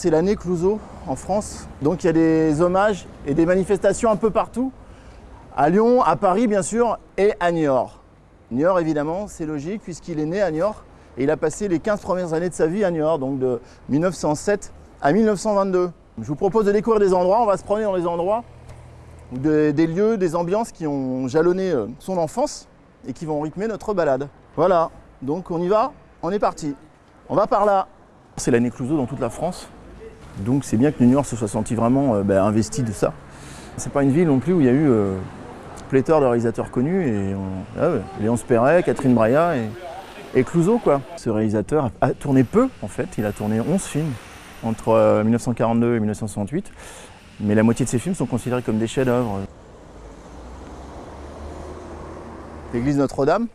c'est l'année Clouseau en France. Donc il y a des hommages et des manifestations un peu partout. À Lyon, à Paris bien sûr, et à Niort. Niort évidemment, c'est logique puisqu'il est né à Niort et il a passé les 15 premières années de sa vie à Niort, donc de 1907 à 1922. Je vous propose de découvrir des endroits, on va se promener dans les endroits, des, des lieux, des ambiances qui ont jalonné euh, son enfance et qui vont rythmer notre balade. Voilà, donc on y va, on est parti. On va par là. C'est l'année Clouseau dans toute la France, donc c'est bien que Niort se soit senti vraiment euh, ben, investi de ça. C'est pas une ville non plus où il y a eu euh, pléthore de réalisateurs connus, et on- ah Perret, Catherine Breillat et, et Clouseau quoi. Ce réalisateur a, tourné peu en fait, il a tourné 11 films entre euh, 1942 et 1968, mais la moitié de ses films sont considérés comme des chefs-d'œuvre. L'église Notre-Dame.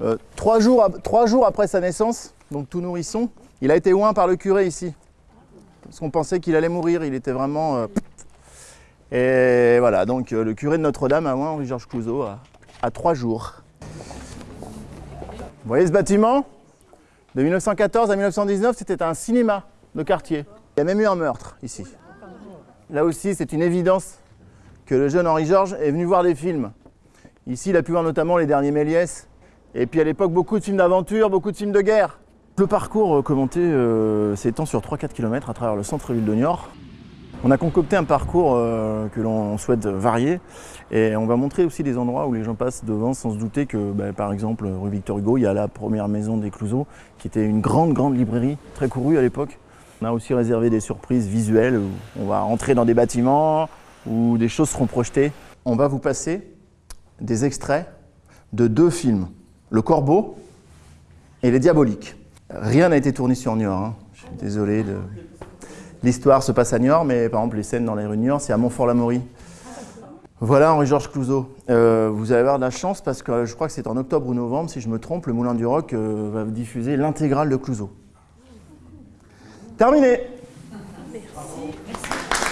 Euh, trois, jours, ap- trois jours après sa naissance, donc tout nourrisson, il a été oint par le curé ici. Parce qu'on pensait qu'il allait mourir, il était vraiment... euh, et voilà, donc euh, le curé de Notre-Dame oint Henri-Georges Clouzot à, à trois jours. Vous voyez ce bâtiment? De 1914 à 1919, c'était un cinéma de quartier. Il y a même eu un meurtre ici. Là aussi, c'est une évidence que le jeune Henri-Georges est venu voir des films. Ici, il a pu voir notamment les derniers Méliès. Et puis à l'époque, beaucoup de films d'aventure, beaucoup de films de guerre. Le parcours euh, commenté euh, s'étend sur 3-4 km à travers le centre-ville de Niort. On a concocté un parcours euh, que l'on souhaite varier et on va montrer aussi des endroits où les gens passent devant sans se douter que, bah, par exemple, rue Victor Hugo, il y a la première maison des Clouseaux qui était une grande, grande librairie, très courue à l'époque. On a aussi réservé des surprises visuelles où on va entrer dans des bâtiments où des choses seront projetées. On va vous passer des extraits de deux films, Le Corbeau et Les Diaboliques. Rien n'a été tourné sur Niort, hein. je suis désolé. L'histoire se passe à Niort, mais par exemple les scènes dans les rues de Niort, c'est à Montfort-l'Amaury. Voilà Henri-Georges Clouzot. Euh, vous allez avoir de la chance parce que je crois que c'est en octobre ou novembre, si je me trompe, le Moulin du Roc euh, va diffuser l'intégrale de Clouzot. Terminé Merci.